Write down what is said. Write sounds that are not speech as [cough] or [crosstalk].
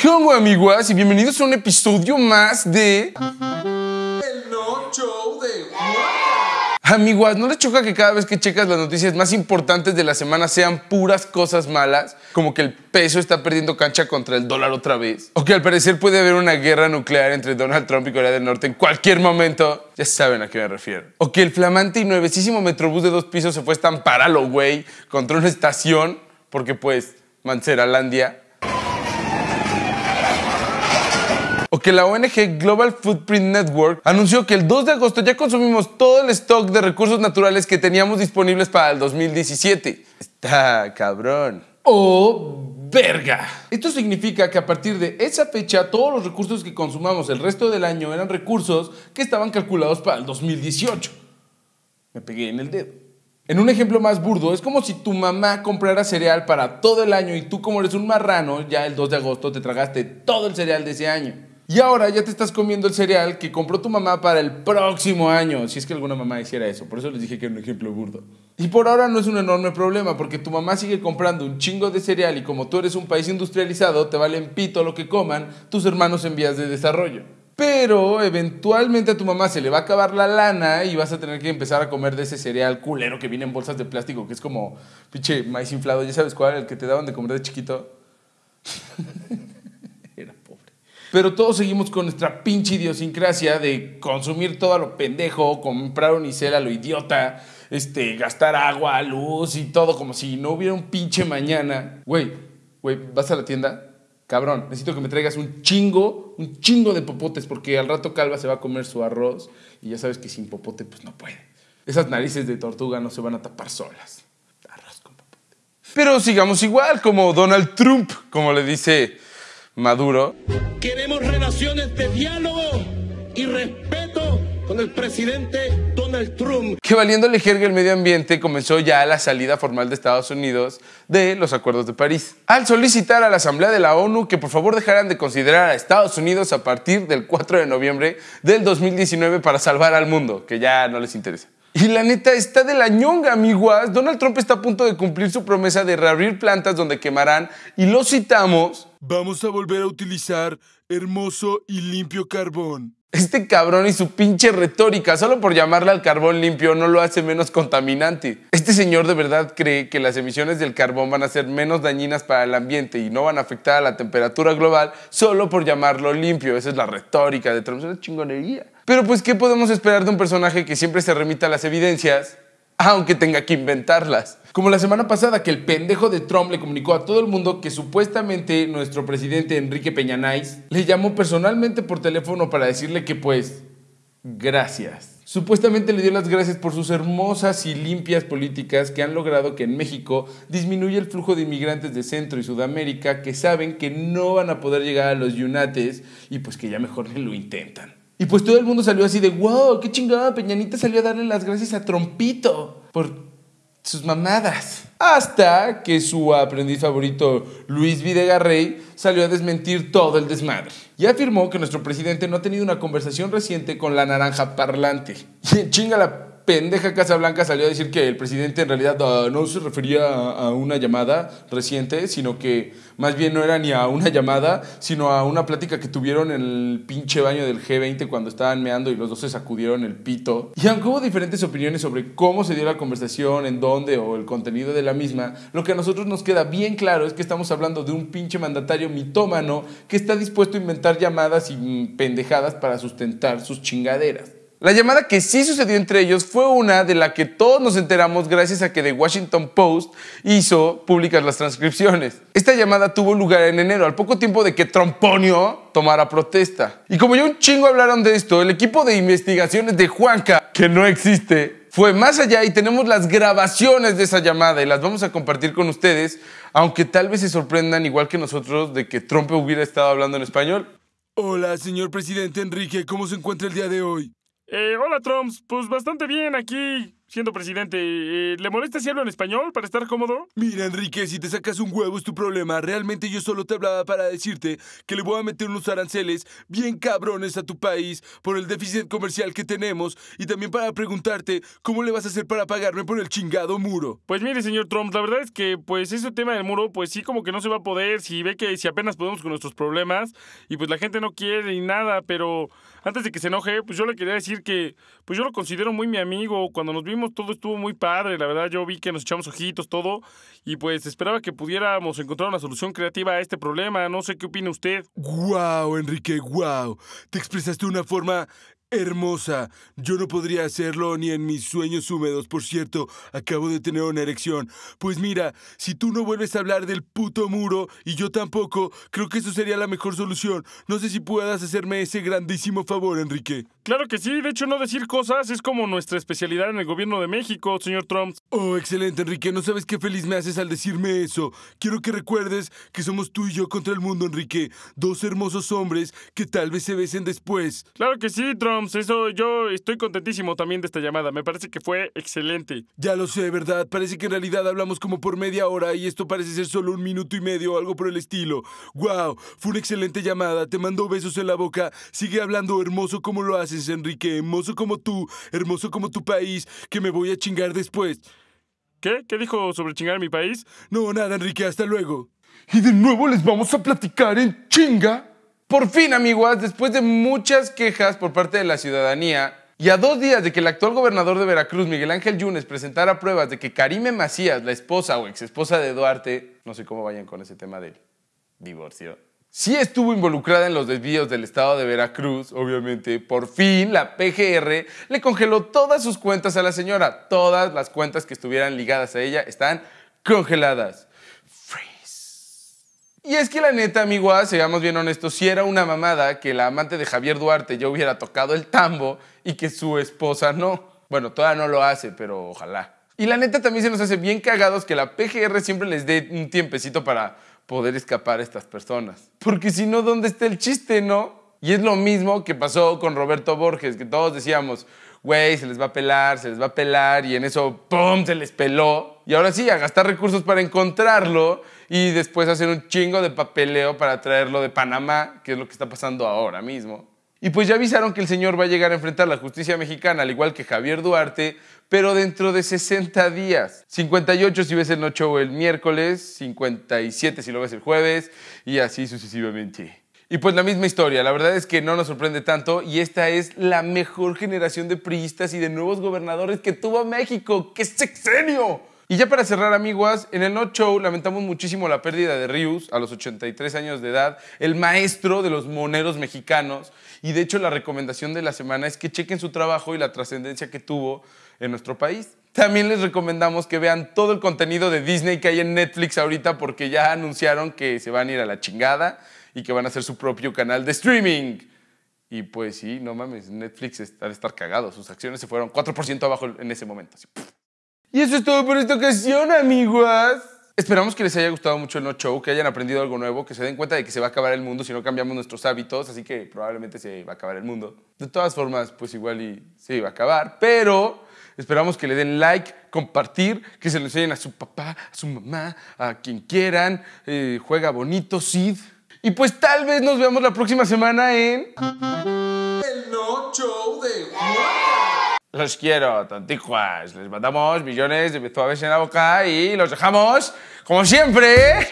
¿Qué onda, amiguas? Y bienvenidos a un episodio más de... El no show de Amiguas, ¿no les choca que cada vez que checas las noticias más importantes de la semana sean puras cosas malas? Como que el peso está perdiendo cancha contra el dólar otra vez. O que al parecer puede haber una guerra nuclear entre Donald Trump y Corea del Norte en cualquier momento. Ya saben a qué me refiero. O que el flamante y nuevecísimo metrobús de dos pisos se fue a estampar a lo güey contra una estación porque pues Manceralandia o que la ONG Global Footprint Network anunció que el 2 de agosto ya consumimos todo el stock de recursos naturales que teníamos disponibles para el 2017. Está cabrón. ¡Oh, verga! Esto significa que a partir de esa fecha todos los recursos que consumamos el resto del año eran recursos que estaban calculados para el 2018. Me pegué en el dedo. En un ejemplo más burdo, es como si tu mamá comprara cereal para todo el año y tú como eres un marrano, ya el 2 de agosto te tragaste todo el cereal de ese año. Y ahora ya te estás comiendo el cereal que compró tu mamá para el próximo año, si es que alguna mamá hiciera eso. Por eso les dije que era un ejemplo burdo. Y por ahora no es un enorme problema, porque tu mamá sigue comprando un chingo de cereal y como tú eres un país industrializado, te valen pito lo que coman tus hermanos en vías de desarrollo. Pero eventualmente a tu mamá se le va a acabar la lana y vas a tener que empezar a comer de ese cereal culero que viene en bolsas de plástico, que es como pinche maíz inflado. ¿Ya sabes cuál? El que te daban de comer de chiquito. [laughs] Pero todos seguimos con nuestra pinche idiosincrasia de consumir todo a lo pendejo, comprar unicel a lo idiota, este, gastar agua, luz y todo como si no hubiera un pinche mañana. Güey, güey, ¿vas a la tienda? Cabrón, necesito que me traigas un chingo, un chingo de popotes, porque al rato Calva se va a comer su arroz y ya sabes que sin popote pues no puede. Esas narices de tortuga no se van a tapar solas. Arroz con popote. Pero sigamos igual, como Donald Trump, como le dice Maduro. Queremos relaciones de diálogo y respeto con el presidente Donald Trump. que valiéndole jerga el medio ambiente comenzó ya la salida formal de Estados Unidos de los acuerdos de París. Al solicitar a la Asamblea de la ONU que por favor dejaran de considerar a Estados Unidos a partir del 4 de noviembre del 2019 para salvar al mundo, que ya no les interesa. Y la neta está de la ñonga, amiguas. Donald Trump está a punto de cumplir su promesa de reabrir plantas donde quemarán, y lo citamos, Vamos a volver a utilizar hermoso y limpio carbón. Este cabrón y su pinche retórica, solo por llamarle al carbón limpio, no lo hace menos contaminante. Este señor de verdad cree que las emisiones del carbón van a ser menos dañinas para el ambiente y no van a afectar a la temperatura global solo por llamarlo limpio. Esa es la retórica de Trump, es una chingonería. Pero pues, ¿qué podemos esperar de un personaje que siempre se remita a las evidencias, aunque tenga que inventarlas? Como la semana pasada que el pendejo de Trump le comunicó a todo el mundo que supuestamente nuestro presidente Enrique Peñanais le llamó personalmente por teléfono para decirle que pues gracias. Supuestamente le dio las gracias por sus hermosas y limpias políticas que han logrado que en México disminuya el flujo de inmigrantes de Centro y Sudamérica que saben que no van a poder llegar a los yunates y pues que ya mejor ni lo intentan. Y pues todo el mundo salió así de, wow, qué chingada, Peñanita salió a darle las gracias a Trompito por sus mamadas. Hasta que su aprendiz favorito, Luis Videgarrey, salió a desmentir todo el desmadre. Y afirmó que nuestro presidente no ha tenido una conversación reciente con la naranja parlante. [laughs] Chinga la pendeja Casa Blanca salió a decir que el presidente en realidad ah, no se refería a, a una llamada reciente, sino que más bien no era ni a una llamada, sino a una plática que tuvieron en el pinche baño del G20 cuando estaban meando y los dos se sacudieron el pito. Y aunque hubo diferentes opiniones sobre cómo se dio la conversación, en dónde o el contenido de la misma, lo que a nosotros nos queda bien claro es que estamos hablando de un pinche mandatario mitómano que está dispuesto a inventar llamadas y mm, pendejadas para sustentar sus chingaderas. La llamada que sí sucedió entre ellos fue una de la que todos nos enteramos gracias a que The Washington Post hizo públicas las transcripciones. Esta llamada tuvo lugar en enero, al poco tiempo de que Tromponio tomara protesta. Y como ya un chingo hablaron de esto, el equipo de investigaciones de Juanca, que no existe, fue más allá y tenemos las grabaciones de esa llamada y las vamos a compartir con ustedes, aunque tal vez se sorprendan igual que nosotros de que Trump hubiera estado hablando en español. Hola, señor presidente Enrique, ¿cómo se encuentra el día de hoy? Eh, hola, Trumps. Pues bastante bien aquí. Siendo presidente, eh, ¿le molesta si hablo en español para estar cómodo? Mira, Enrique, si te sacas un huevo es tu problema. Realmente yo solo te hablaba para decirte que le voy a meter unos aranceles bien cabrones a tu país por el déficit comercial que tenemos y también para preguntarte cómo le vas a hacer para pagarme por el chingado muro. Pues mire, señor Trump, la verdad es que pues ese tema del muro, pues sí como que no se va a poder, si ve que si apenas podemos con nuestros problemas y pues la gente no quiere ni nada, pero antes de que se enoje, pues yo le quería decir que pues yo lo considero muy mi amigo, cuando nos vimos todo estuvo muy padre, la verdad yo vi que nos echamos ojitos, todo, y pues esperaba que pudiéramos encontrar una solución creativa a este problema, no sé qué opina usted. ¡Guau, Enrique, guau! Te expresaste de una forma hermosa. Yo no podría hacerlo ni en mis sueños húmedos. Por cierto, acabo de tener una erección. Pues mira, si tú no vuelves a hablar del puto muro y yo tampoco, creo que eso sería la mejor solución. No sé si puedas hacerme ese grandísimo favor, Enrique. Claro que sí, de hecho no decir cosas es como nuestra especialidad en el gobierno de México, señor Trump. Oh, excelente, Enrique. No sabes qué feliz me haces al decirme eso. Quiero que recuerdes que somos tú y yo contra el mundo, Enrique. Dos hermosos hombres que tal vez se besen después. Claro que sí, Trump. Eso yo estoy contentísimo también de esta llamada. Me parece que fue excelente. Ya lo sé, ¿verdad? Parece que en realidad hablamos como por media hora y esto parece ser solo un minuto y medio o algo por el estilo. ¡Wow! Fue una excelente llamada. Te mando besos en la boca. Sigue hablando hermoso como lo haces, Enrique. Hermoso como tú. Hermoso como tu país. Que me voy a chingar después. ¿Qué? ¿Qué dijo sobre chingar a mi país? No, nada, Enrique. Hasta luego. Y de nuevo les vamos a platicar en chinga. Por fin, amigos, después de muchas quejas por parte de la ciudadanía y a dos días de que el actual gobernador de Veracruz, Miguel Ángel Yunes, presentara pruebas de que Karime Macías, la esposa o exesposa de Duarte, no sé cómo vayan con ese tema del divorcio, sí estuvo involucrada en los desvíos del estado de Veracruz, obviamente, por fin la PGR le congeló todas sus cuentas a la señora. Todas las cuentas que estuvieran ligadas a ella están congeladas. Y es que la neta, amigos, seamos bien honestos, si era una mamada que la amante de Javier Duarte ya hubiera tocado el tambo y que su esposa no. Bueno, todavía no lo hace, pero ojalá. Y la neta también se nos hace bien cagados que la PGR siempre les dé un tiempecito para poder escapar a estas personas. Porque si no, ¿dónde está el chiste, no? Y es lo mismo que pasó con Roberto Borges, que todos decíamos, güey, se les va a pelar, se les va a pelar, y en eso, ¡pum!, se les peló. Y ahora sí, a gastar recursos para encontrarlo y después hacer un chingo de papeleo para traerlo de Panamá, que es lo que está pasando ahora mismo. Y pues ya avisaron que el señor va a llegar a enfrentar la justicia mexicana, al igual que Javier Duarte, pero dentro de 60 días. 58 si ves el no show el miércoles, 57 si lo ves el jueves, y así sucesivamente. Y pues la misma historia, la verdad es que no nos sorprende tanto y esta es la mejor generación de priistas y de nuevos gobernadores que tuvo México. ¡Qué sexenio! Y ya para cerrar, amiguas, en el No Show lamentamos muchísimo la pérdida de Rius a los 83 años de edad, el maestro de los moneros mexicanos. Y de hecho, la recomendación de la semana es que chequen su trabajo y la trascendencia que tuvo en nuestro país. También les recomendamos que vean todo el contenido de Disney que hay en Netflix ahorita porque ya anunciaron que se van a ir a la chingada y que van a hacer su propio canal de streaming. Y pues sí, no mames, Netflix está de estar cagado. Sus acciones se fueron 4% abajo en ese momento. Así, y eso es todo por esta ocasión, amigos. Esperamos que les haya gustado mucho el No Show, que hayan aprendido algo nuevo, que se den cuenta de que se va a acabar el mundo si no cambiamos nuestros hábitos, así que probablemente se va a acabar el mundo. De todas formas, pues igual y se va a acabar, pero esperamos que le den like, compartir, que se lo enseñen a su papá, a su mamá, a quien quieran. Eh, juega bonito, Sid. Y pues tal vez nos veamos la próxima semana en... El No Show de Los quiero, tontijuas. Les mandamos millones de suaves en la boca y los dejamos, como siempre...